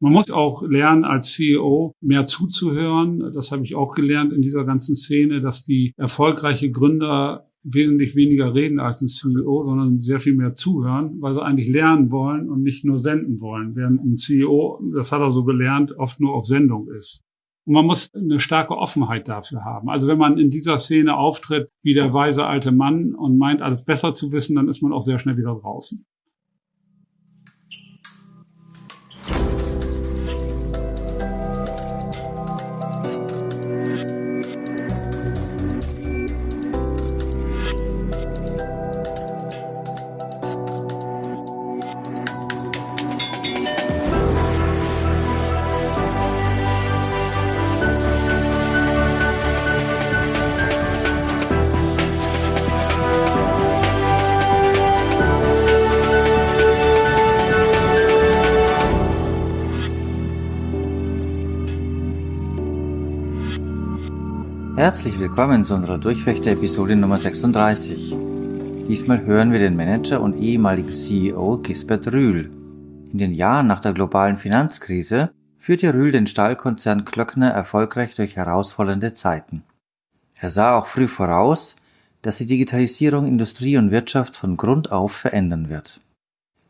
Man muss auch lernen, als CEO mehr zuzuhören. Das habe ich auch gelernt in dieser ganzen Szene, dass die erfolgreiche Gründer wesentlich weniger reden als ein CEO, sondern sehr viel mehr zuhören, weil sie eigentlich lernen wollen und nicht nur senden wollen, während ein CEO, das hat er so gelernt, oft nur auf Sendung ist. Und man muss eine starke Offenheit dafür haben. Also wenn man in dieser Szene auftritt wie der weise alte Mann und meint, alles besser zu wissen, dann ist man auch sehr schnell wieder draußen. Willkommen zu unserer Durchfechter-Episode Nummer 36. Diesmal hören wir den Manager und ehemaligen CEO Gisbert Rühl. In den Jahren nach der globalen Finanzkrise führte Rühl den Stahlkonzern Klöckner erfolgreich durch herausfordernde Zeiten. Er sah auch früh voraus, dass die Digitalisierung Industrie und Wirtschaft von Grund auf verändern wird.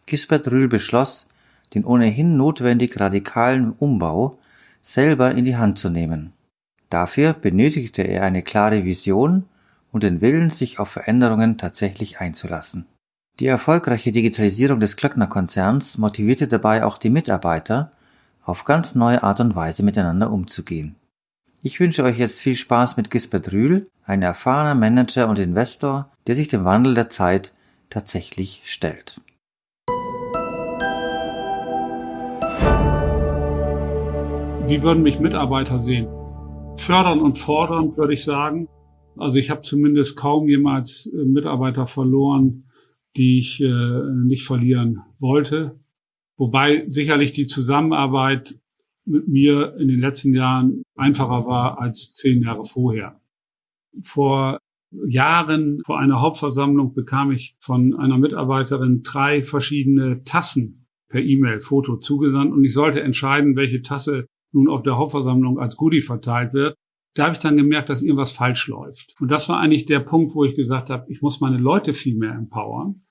Gisbert Rühl beschloss, den ohnehin notwendig radikalen Umbau selber in die Hand zu nehmen. Dafür benötigte er eine klare Vision und den Willen, sich auf Veränderungen tatsächlich einzulassen. Die erfolgreiche Digitalisierung des Klöckner-Konzerns motivierte dabei auch die Mitarbeiter, auf ganz neue Art und Weise miteinander umzugehen. Ich wünsche euch jetzt viel Spaß mit Gisbert Rühl, ein erfahrener Manager und Investor, der sich dem Wandel der Zeit tatsächlich stellt. Wie würden mich Mitarbeiter sehen? Fördern und fordern, würde ich sagen. Also ich habe zumindest kaum jemals äh, Mitarbeiter verloren, die ich äh, nicht verlieren wollte. Wobei sicherlich die Zusammenarbeit mit mir in den letzten Jahren einfacher war als zehn Jahre vorher. Vor Jahren, vor einer Hauptversammlung, bekam ich von einer Mitarbeiterin drei verschiedene Tassen per E-Mail, Foto zugesandt und ich sollte entscheiden, welche Tasse nun auf der Hauptversammlung als Goodie verteilt wird, da habe ich dann gemerkt, dass irgendwas falsch läuft. Und das war eigentlich der Punkt, wo ich gesagt habe, ich muss meine Leute viel mehr empowern.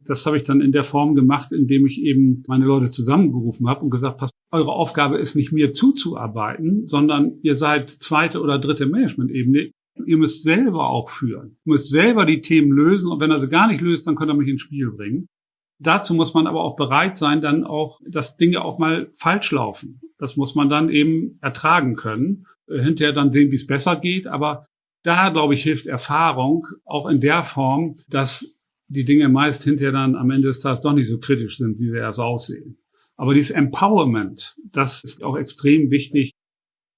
Das habe ich dann in der Form gemacht, indem ich eben meine Leute zusammengerufen habe und gesagt, passt, eure Aufgabe ist nicht mir zuzuarbeiten, sondern ihr seid zweite oder dritte Management-Ebene. Ihr müsst selber auch führen. Ihr müsst selber die Themen lösen und wenn er sie gar nicht löst, dann könnt ihr mich ins Spiel bringen. Dazu muss man aber auch bereit sein, dann auch, dass Dinge auch mal falsch laufen. Das muss man dann eben ertragen können. Äh, hinterher dann sehen, wie es besser geht. Aber da, glaube ich, hilft Erfahrung auch in der Form, dass die Dinge meist hinterher dann am Ende des Tages doch nicht so kritisch sind, wie sie erst aussehen. Aber dieses Empowerment, das ist auch extrem wichtig.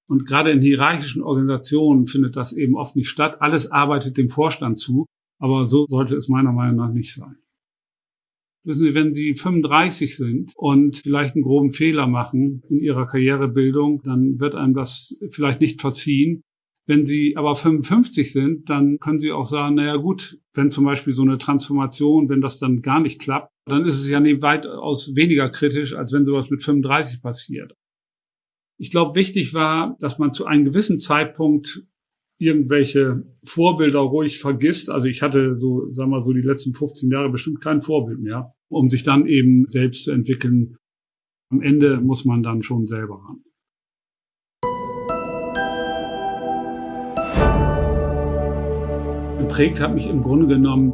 Und gerade in hierarchischen Organisationen findet das eben oft nicht statt. Alles arbeitet dem Vorstand zu. Aber so sollte es meiner Meinung nach nicht sein. Wissen Sie, wenn Sie 35 sind und vielleicht einen groben Fehler machen in Ihrer Karrierebildung, dann wird einem das vielleicht nicht verziehen. Wenn Sie aber 55 sind, dann können Sie auch sagen, naja gut, wenn zum Beispiel so eine Transformation, wenn das dann gar nicht klappt, dann ist es ja weitaus weniger kritisch, als wenn sowas mit 35 passiert. Ich glaube, wichtig war, dass man zu einem gewissen Zeitpunkt irgendwelche Vorbilder ruhig vergisst. Also ich hatte so, sagen wir so, die letzten 15 Jahre bestimmt kein Vorbild mehr, um sich dann eben selbst zu entwickeln. Am Ende muss man dann schon selber ran. Geprägt hat mich im Grunde genommen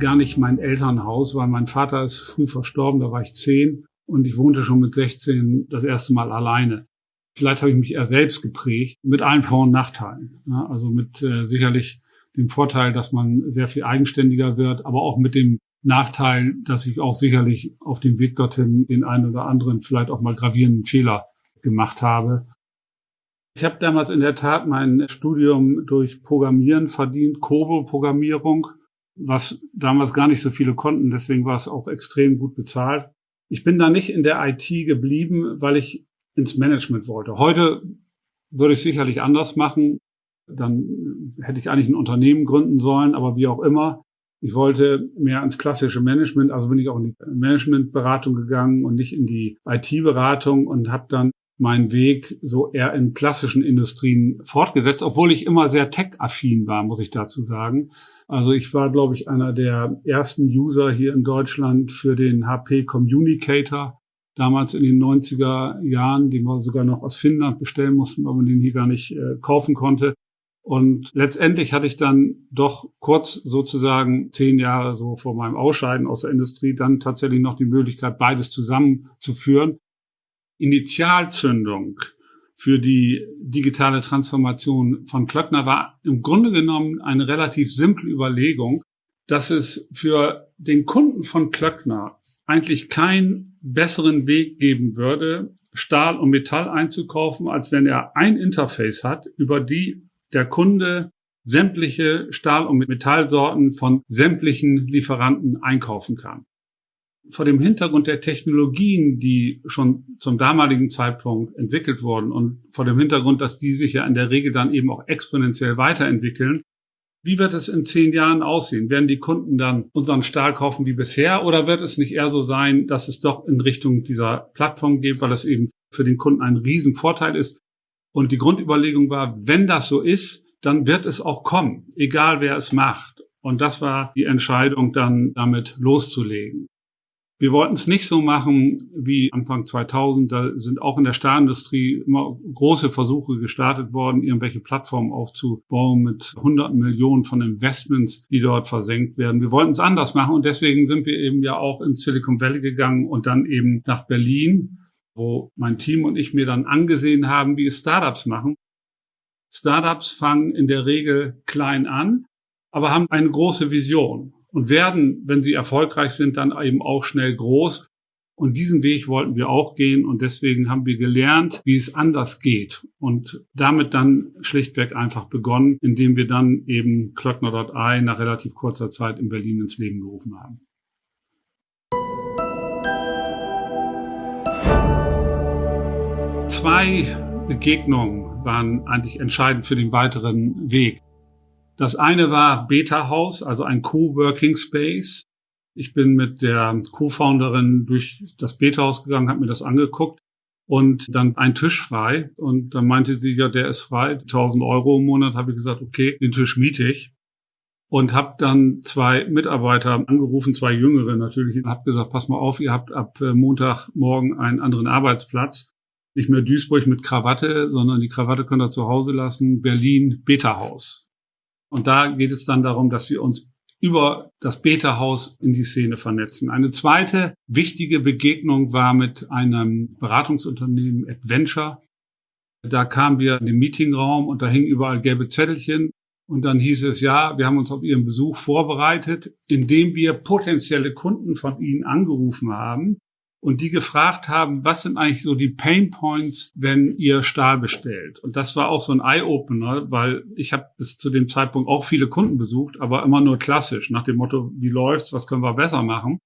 gar nicht mein Elternhaus, weil mein Vater ist früh verstorben, da war ich zehn und ich wohnte schon mit 16 das erste Mal alleine. Vielleicht habe ich mich eher selbst geprägt, mit allen Vor- und Nachteilen. Ja, also mit äh, sicherlich dem Vorteil, dass man sehr viel eigenständiger wird, aber auch mit dem Nachteil, dass ich auch sicherlich auf dem Weg dorthin den einen oder anderen vielleicht auch mal gravierenden Fehler gemacht habe. Ich habe damals in der Tat mein Studium durch Programmieren verdient, Kobo-Programmierung, was damals gar nicht so viele konnten, deswegen war es auch extrem gut bezahlt. Ich bin da nicht in der IT geblieben, weil ich ins Management wollte. Heute würde ich sicherlich anders machen. Dann hätte ich eigentlich ein Unternehmen gründen sollen, aber wie auch immer. Ich wollte mehr ans klassische Management, also bin ich auch in die Managementberatung gegangen und nicht in die IT-Beratung und habe dann meinen Weg so eher in klassischen Industrien fortgesetzt, obwohl ich immer sehr tech-affin war, muss ich dazu sagen. Also ich war, glaube ich, einer der ersten User hier in Deutschland für den HP Communicator, damals in den 90er Jahren, den wir sogar noch aus Finnland bestellen mussten, weil man den hier gar nicht äh, kaufen konnte. Und letztendlich hatte ich dann doch kurz sozusagen zehn Jahre so vor meinem Ausscheiden aus der Industrie dann tatsächlich noch die Möglichkeit, beides zusammenzuführen. Initialzündung für die digitale Transformation von Klöckner war im Grunde genommen eine relativ simple Überlegung, dass es für den Kunden von Klöckner eigentlich keinen besseren Weg geben würde, Stahl und Metall einzukaufen, als wenn er ein Interface hat, über die der Kunde sämtliche Stahl- und Metallsorten von sämtlichen Lieferanten einkaufen kann. Vor dem Hintergrund der Technologien, die schon zum damaligen Zeitpunkt entwickelt wurden und vor dem Hintergrund, dass die sich ja in der Regel dann eben auch exponentiell weiterentwickeln, wie wird es in zehn Jahren aussehen? Werden die Kunden dann unseren Stahl kaufen wie bisher oder wird es nicht eher so sein, dass es doch in Richtung dieser Plattform geht, weil es eben für den Kunden ein Riesenvorteil ist, und die Grundüberlegung war, wenn das so ist, dann wird es auch kommen, egal wer es macht. Und das war die Entscheidung, dann damit loszulegen. Wir wollten es nicht so machen wie Anfang 2000. Da sind auch in der Stahlindustrie immer große Versuche gestartet worden, irgendwelche Plattformen aufzubauen mit hunderten Millionen von Investments, die dort versenkt werden. Wir wollten es anders machen und deswegen sind wir eben ja auch ins Silicon Valley gegangen und dann eben nach Berlin wo mein Team und ich mir dann angesehen haben, wie es Startups machen. Startups fangen in der Regel klein an, aber haben eine große Vision und werden, wenn sie erfolgreich sind, dann eben auch schnell groß. Und diesen Weg wollten wir auch gehen und deswegen haben wir gelernt, wie es anders geht und damit dann schlichtweg einfach begonnen, indem wir dann eben Klöckner.ai nach relativ kurzer Zeit in Berlin ins Leben gerufen haben. Zwei Begegnungen waren eigentlich entscheidend für den weiteren Weg. Das eine war Beta House, also ein Coworking Space. Ich bin mit der Co-Founderin durch das Beta House gegangen, habe mir das angeguckt und dann ein Tisch frei. Und dann meinte sie, ja, der ist frei, 1000 Euro im Monat. Habe ich gesagt, okay, den Tisch miete ich. Und habe dann zwei Mitarbeiter angerufen, zwei Jüngere natürlich, und habe gesagt, pass mal auf, ihr habt ab Montagmorgen einen anderen Arbeitsplatz nicht mehr Duisburg mit Krawatte, sondern die Krawatte könnt ihr zu Hause lassen, Berlin Beta-Haus. Und da geht es dann darum, dass wir uns über das Beta-Haus in die Szene vernetzen. Eine zweite wichtige Begegnung war mit einem Beratungsunternehmen Adventure. Da kamen wir in den Meetingraum und da hingen überall gelbe Zettelchen. Und dann hieß es, ja, wir haben uns auf Ihren Besuch vorbereitet, indem wir potenzielle Kunden von Ihnen angerufen haben und die gefragt haben, was sind eigentlich so die Pain Points, wenn ihr Stahl bestellt. Und das war auch so ein Eye-Opener, weil ich habe bis zu dem Zeitpunkt auch viele Kunden besucht, aber immer nur klassisch, nach dem Motto, wie läuft's, was können wir besser machen,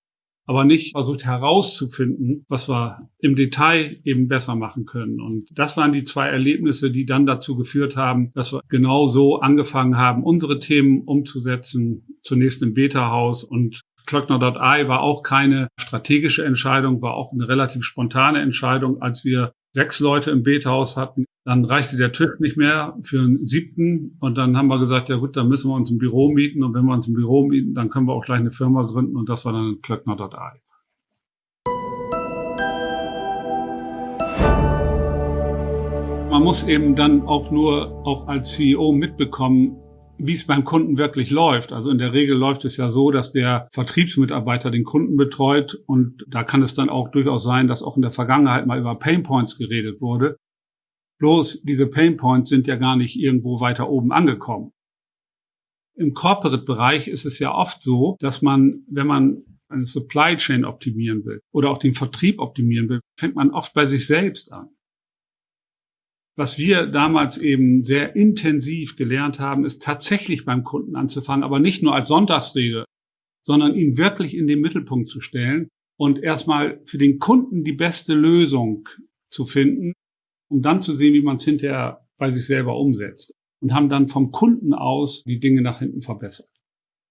aber nicht versucht herauszufinden, was wir im Detail eben besser machen können. Und das waren die zwei Erlebnisse, die dann dazu geführt haben, dass wir genau so angefangen haben, unsere Themen umzusetzen, zunächst im Beta-Haus und Klöckner.ai war auch keine strategische Entscheidung, war auch eine relativ spontane Entscheidung. Als wir sechs Leute im Bethaus hatten, dann reichte der Tisch nicht mehr für einen siebten. Und dann haben wir gesagt, ja gut, dann müssen wir uns ein Büro mieten. Und wenn wir uns ein Büro mieten, dann können wir auch gleich eine Firma gründen. Und das war dann Klöckner.ai. Man muss eben dann auch nur auch als CEO mitbekommen, wie es beim Kunden wirklich läuft. Also in der Regel läuft es ja so, dass der Vertriebsmitarbeiter den Kunden betreut und da kann es dann auch durchaus sein, dass auch in der Vergangenheit mal über Painpoints geredet wurde. Bloß diese Painpoints sind ja gar nicht irgendwo weiter oben angekommen. Im Corporate-Bereich ist es ja oft so, dass man, wenn man eine Supply Chain optimieren will oder auch den Vertrieb optimieren will, fängt man oft bei sich selbst an. Was wir damals eben sehr intensiv gelernt haben, ist tatsächlich beim Kunden anzufangen, aber nicht nur als Sonntagsrede, sondern ihn wirklich in den Mittelpunkt zu stellen und erstmal für den Kunden die beste Lösung zu finden, um dann zu sehen, wie man es hinterher bei sich selber umsetzt und haben dann vom Kunden aus die Dinge nach hinten verbessert.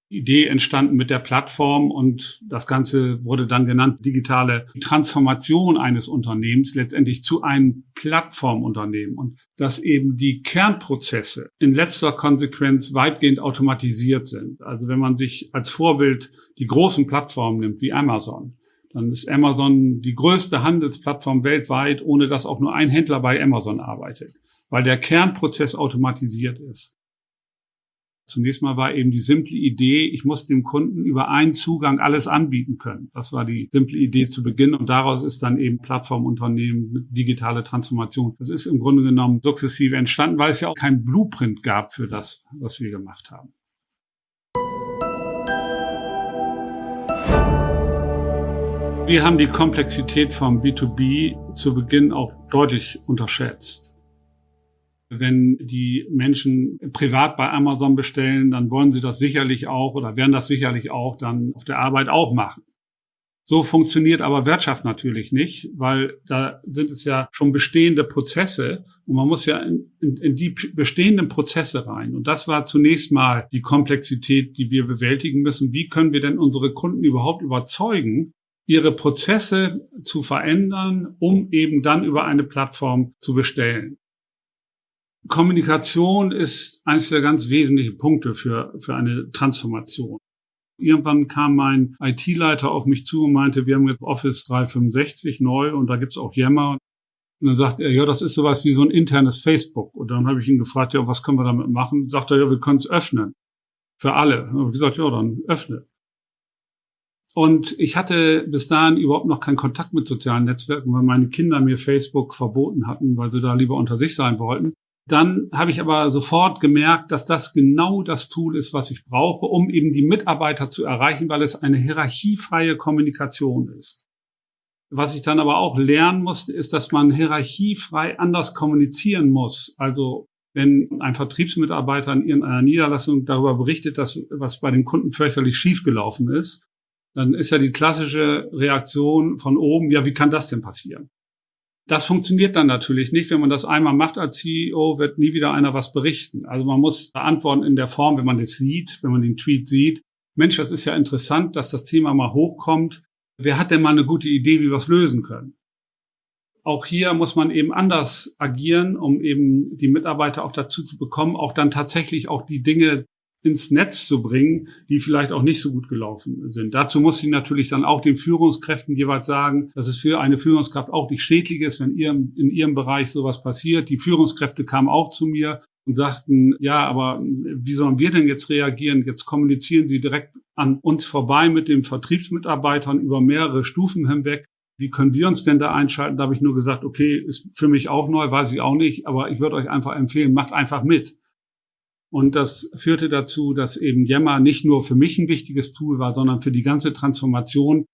Idee entstanden mit der Plattform und das Ganze wurde dann genannt digitale Transformation eines Unternehmens letztendlich zu einem Plattformunternehmen und dass eben die Kernprozesse in letzter Konsequenz weitgehend automatisiert sind. Also wenn man sich als Vorbild die großen Plattformen nimmt wie Amazon, dann ist Amazon die größte Handelsplattform weltweit, ohne dass auch nur ein Händler bei Amazon arbeitet, weil der Kernprozess automatisiert ist. Zunächst mal war eben die simple Idee, ich muss dem Kunden über einen Zugang alles anbieten können. Das war die simple Idee zu Beginn und daraus ist dann eben Plattformunternehmen, digitale Transformation. Das ist im Grunde genommen sukzessive entstanden, weil es ja auch kein Blueprint gab für das, was wir gemacht haben. Wir haben die Komplexität vom B2B zu Beginn auch deutlich unterschätzt. Wenn die Menschen privat bei Amazon bestellen, dann wollen sie das sicherlich auch oder werden das sicherlich auch dann auf der Arbeit auch machen. So funktioniert aber Wirtschaft natürlich nicht, weil da sind es ja schon bestehende Prozesse und man muss ja in, in, in, die bestehenden Prozesse rein. Und das war zunächst mal die Komplexität, die wir bewältigen müssen. Wie können wir denn unsere Kunden überhaupt überzeugen, ihre Prozesse zu verändern, um eben dann über eine Plattform zu bestellen? Kommunikation ist eines der ganz wesentlichen Punkte für, für eine Transformation. Irgendwann kam mein IT-Leiter auf mich zu und meinte, wir haben jetzt Office 365 neu und da gibt's auch Yammer. Und dann sagt er, ja, das ist sowas wie so ein internes Facebook. Und dann habe ich ihn gefragt, ja, was können wir damit machen? Sagt er, ja, wir können es öffnen. Für alle. Und ich gesagt, ja, dann öffne. Und ich hatte bis dahin überhaupt noch keinen Kontakt mit sozialen Netzwerken, weil meine Kinder mir Facebook verboten hatten, weil sie da lieber unter sich sein wollten. Dann habe ich aber sofort gemerkt, dass das genau das Tool ist, was ich brauche, um eben die Mitarbeiter zu erreichen, weil es eine hierarchiefreie Kommunikation ist. Was ich dann aber auch lernen musste, ist, dass man hierarchiefrei anders kommunizieren muss. Also wenn ein Vertriebsmitarbeiter in irgendeiner Niederlassung darüber berichtet, dass was bei dem Kunden fürchterlich schiefgelaufen ist, dann ist ja die klassische Reaktion von oben, ja, wie kann das denn passieren? Das funktioniert dann natürlich nicht. Wenn man das einmal macht als CEO, wird nie wieder einer was berichten. Also man muss antworten in der Form, wenn man das sieht, wenn man den Tweet sieht. Mensch, das ist ja interessant, dass das Thema mal hochkommt. Wer hat denn mal eine gute Idee, wie wir es lösen können? Auch hier muss man eben anders agieren, um eben die Mitarbeiter auch dazu zu bekommen, auch dann tatsächlich auch die Dinge ins Netz zu bringen, die vielleicht auch nicht so gut gelaufen sind. Dazu muss ich natürlich dann auch den Führungskräften jeweils sagen, dass es für eine Führungskraft auch nicht schädlich ist, wenn ihr in ihrem Bereich sowas passiert. Die Führungskräfte kamen auch zu mir und sagten, ja, aber wie sollen wir denn jetzt reagieren? Jetzt kommunizieren sie direkt an uns vorbei mit den Vertriebsmitarbeitern über mehrere Stufen hinweg. Wie können wir uns denn da einschalten? Da habe ich nur gesagt, okay, ist für mich auch neu, weiß ich auch nicht, aber ich würde euch einfach empfehlen, macht einfach mit. Und das führte dazu, dass eben Yammer nicht nur für mich ein wichtiges Tool war, sondern für die ganze Transformation,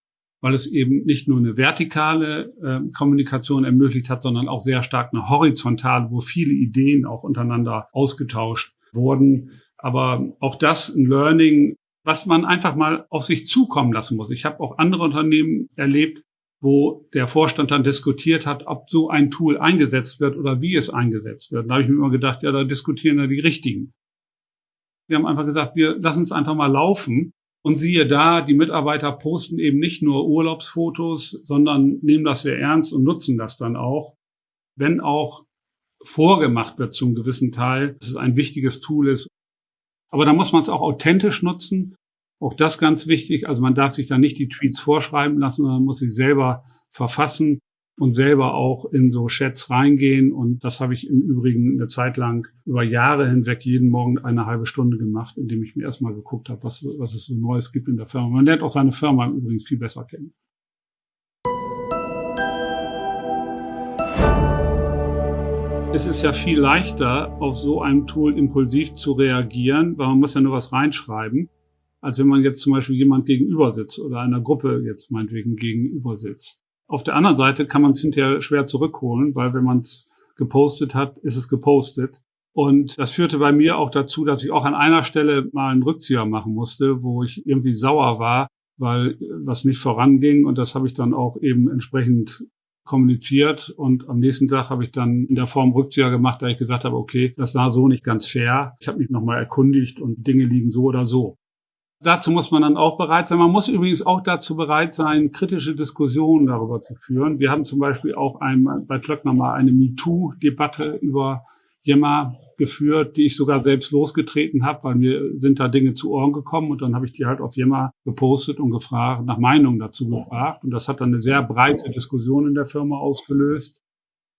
weil es eben nicht nur eine vertikale äh, Kommunikation ermöglicht hat, sondern auch sehr stark eine horizontale, wo viele Ideen auch untereinander ausgetauscht wurden. Aber auch das ein Learning, was man einfach mal auf sich zukommen lassen muss. Ich habe auch andere Unternehmen erlebt, wo der Vorstand dann diskutiert hat, ob so ein Tool eingesetzt wird oder wie es eingesetzt wird. Da habe ich mir immer gedacht, ja, da diskutieren ja die Richtigen. Wir haben einfach gesagt, wir lassen es einfach mal laufen. Und siehe da, die Mitarbeiter posten eben nicht nur Urlaubsfotos, sondern nehmen das sehr ernst und nutzen das dann auch. Wenn auch vorgemacht wird zum gewissen Teil, dass es ein wichtiges Tool ist. Aber da muss man es auch authentisch nutzen. Auch das ganz wichtig. Also man darf sich da nicht die Tweets vorschreiben lassen, sondern muss sie selber verfassen und selber auch in so Chats reingehen. Und das habe ich im Übrigen eine Zeit lang über Jahre hinweg jeden Morgen eine halbe Stunde gemacht, indem ich mir erstmal geguckt habe, was, was es so Neues gibt in der Firma. Man lernt auch seine Firma übrigens viel besser kennen. Es ist ja viel leichter, auf so einem Tool impulsiv zu reagieren, weil man muss ja nur was reinschreiben, als wenn man jetzt zum Beispiel jemand gegenüber sitzt oder einer Gruppe jetzt meinetwegen gegenüber sitzt. Auf der anderen Seite kann man es hinterher schwer zurückholen, weil wenn man es gepostet hat, ist es gepostet. Und das führte bei mir auch dazu, dass ich auch an einer Stelle mal einen Rückzieher machen musste, wo ich irgendwie sauer war, weil was nicht voranging. Und das habe ich dann auch eben entsprechend kommuniziert. Und am nächsten Tag habe ich dann in der Form Rückzieher gemacht, da ich gesagt habe, okay, das war so nicht ganz fair. Ich habe mich nochmal erkundigt und Dinge liegen so oder so. Dazu muss man dann auch bereit sein. Man muss übrigens auch dazu bereit sein, kritische Diskussionen darüber zu führen. Wir haben zum Beispiel auch einmal bei Klöckner mal eine MeToo-Debatte über Yammer geführt, die ich sogar selbst losgetreten habe, weil mir sind da Dinge zu Ohren gekommen und dann habe ich die halt auf Yammer gepostet und gefragt, nach Meinung dazu gefragt. Und das hat dann eine sehr breite Diskussion in der Firma ausgelöst.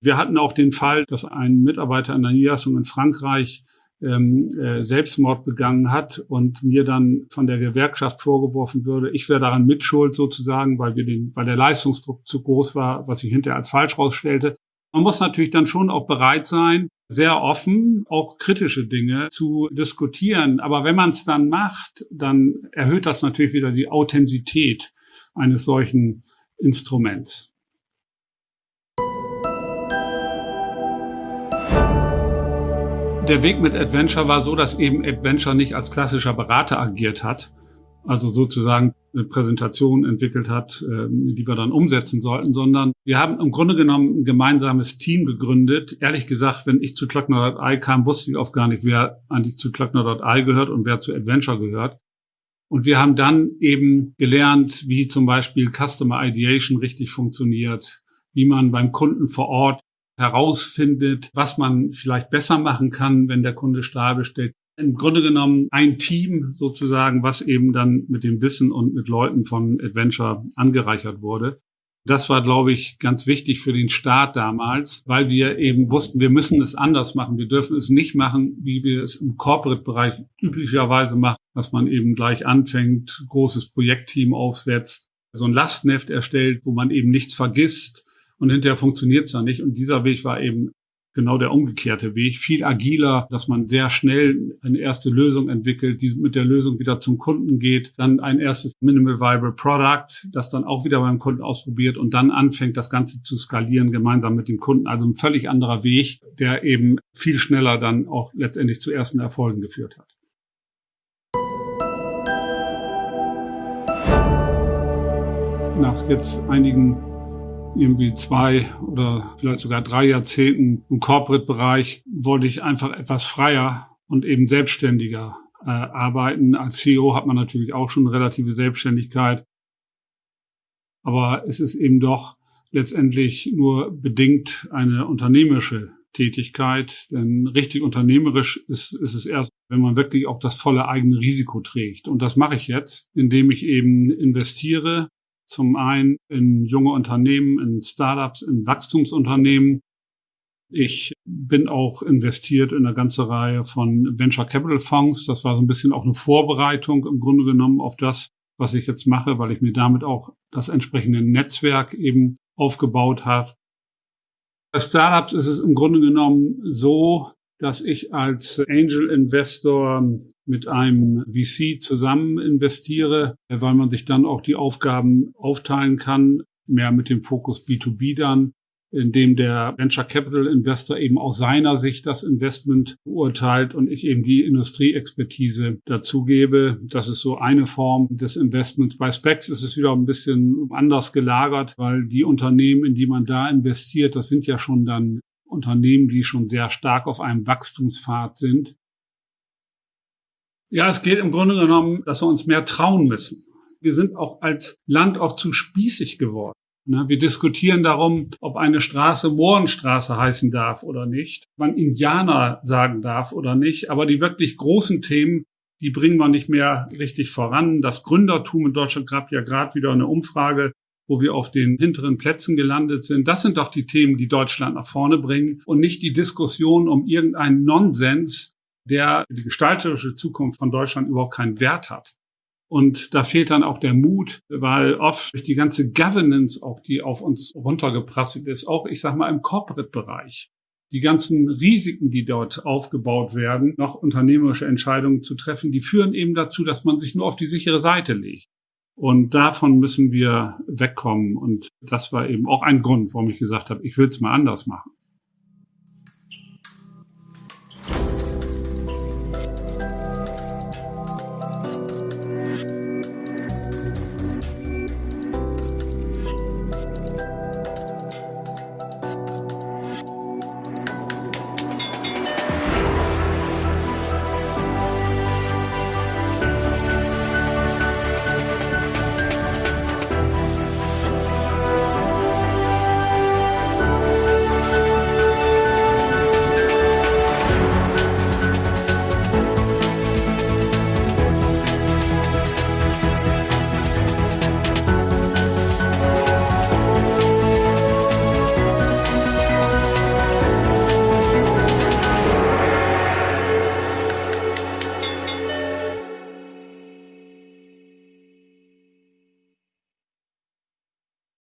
Wir hatten auch den Fall, dass ein Mitarbeiter in der Niederlassung in Frankreich ähm, äh, Selbstmord begangen hat und mir dann von der Gewerkschaft vorgeworfen würde, ich wäre daran mitschuld sozusagen, weil wir den, weil der Leistungsdruck zu groß war, was sich hinterher als falsch rausstellte. Man muss natürlich dann schon auch bereit sein, sehr offen auch kritische Dinge zu diskutieren. Aber wenn man es dann macht, dann erhöht das natürlich wieder die Authentizität eines solchen Instruments. Der Weg mit Adventure war so, dass eben Adventure nicht als klassischer Berater agiert hat, also sozusagen eine Präsentation entwickelt hat, ähm, die wir dann umsetzen sollten, sondern wir haben im Grunde genommen ein gemeinsames Team gegründet. Ehrlich gesagt, wenn ich zu Klöckner.ai kam, wusste ich oft gar nicht, wer eigentlich zu Klöckner.ai gehört und wer zu Adventure gehört. Und wir haben dann eben gelernt, wie zum Beispiel Customer Ideation richtig funktioniert, wie man beim Kunden vor Ort herausfindet, was man vielleicht besser machen kann, wenn der Kunde Stahl bestellt. Im Grunde genommen ein Team sozusagen, was eben dann mit dem Wissen und mit Leuten von Adventure angereichert wurde. Das war, glaube ich, ganz wichtig für den Start damals, weil wir eben wussten, wir müssen es anders machen. Wir dürfen es nicht machen, wie wir es im Corporate-Bereich üblicherweise machen, dass man eben gleich anfängt, großes Projektteam aufsetzt, so ein Lastneft erstellt, wo man eben nichts vergisst, und hinterher funktioniert es dann nicht. Und dieser Weg war eben genau der umgekehrte Weg, viel agiler, dass man sehr schnell eine erste Lösung entwickelt, die mit der Lösung wieder zum Kunden geht, dann ein erstes Minimal Viable Product, das dann auch wieder beim Kunden ausprobiert und dann anfängt, das Ganze zu skalieren gemeinsam mit dem Kunden. Also ein völlig anderer Weg, der eben viel schneller dann auch letztendlich zu ersten Erfolgen geführt hat. Nach jetzt einigen irgendwie zwei oder vielleicht sogar drei Jahrzehnten im Corporate-Bereich wollte ich einfach etwas freier und eben selbstständiger äh, arbeiten. Als CEO hat man natürlich auch schon relative Selbstständigkeit. Aber es ist eben doch letztendlich nur bedingt eine unternehmerische Tätigkeit. Denn richtig unternehmerisch ist, ist es erst, wenn man wirklich auch das volle eigene Risiko trägt. Und das mache ich jetzt, indem ich eben investiere zum einen in junge Unternehmen, in Startups, in Wachstumsunternehmen. Ich bin auch investiert in eine ganze Reihe von Venture Capital Fonds. Das war so ein bisschen auch eine Vorbereitung im Grunde genommen auf das, was ich jetzt mache, weil ich mir damit auch das entsprechende Netzwerk eben aufgebaut habe. Bei Startups ist es im Grunde genommen so, dass ich als Angel Investor mit einem VC zusammen investiere, weil man sich dann auch die Aufgaben aufteilen kann, mehr mit dem Fokus B2B dann, indem der Venture Capital Investor eben aus seiner Sicht das Investment beurteilt und ich eben die Industrieexpertise dazugebe. Das ist so eine Form des Investments. Bei Specs ist es wieder ein bisschen anders gelagert, weil die Unternehmen, in die man da investiert, das sind ja schon dann Unternehmen, die schon sehr stark auf einem Wachstumspfad sind. Ja, es geht im Grunde genommen, dass wir uns mehr trauen müssen. Wir sind auch als Land auch zu spießig geworden. Ne, wir diskutieren darum, ob eine Straße Mohrenstraße heißen darf oder nicht, wann Indianer sagen darf oder nicht. Aber die wirklich großen Themen, die bringen wir nicht mehr richtig voran. Das Gründertum in Deutschland gab ja gerade wieder eine Umfrage, wo wir auf den hinteren Plätzen gelandet sind. Das sind doch die Themen, die Deutschland nach vorne bringen und nicht die Diskussion um irgendeinen Nonsens, der die gestalterische Zukunft von Deutschland überhaupt keinen Wert hat. Und da fehlt dann auch der Mut, weil oft durch die ganze Governance, auch die auf uns runtergeprasselt ist, auch ich sag mal im Corporate-Bereich, die ganzen Risiken, die dort aufgebaut werden, noch unternehmerische Entscheidungen zu treffen, die führen eben dazu, dass man sich nur auf die sichere Seite legt. Und davon müssen wir wegkommen. Und das war eben auch ein Grund, warum ich gesagt habe, ich will es mal anders machen.